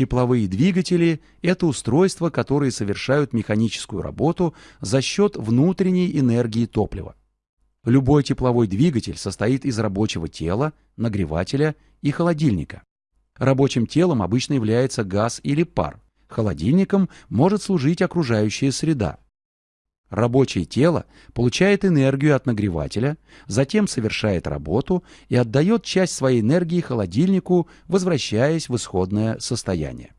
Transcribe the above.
Тепловые двигатели – это устройства, которые совершают механическую работу за счет внутренней энергии топлива. Любой тепловой двигатель состоит из рабочего тела, нагревателя и холодильника. Рабочим телом обычно является газ или пар. Холодильником может служить окружающая среда. Рабочее тело получает энергию от нагревателя, затем совершает работу и отдает часть своей энергии холодильнику, возвращаясь в исходное состояние.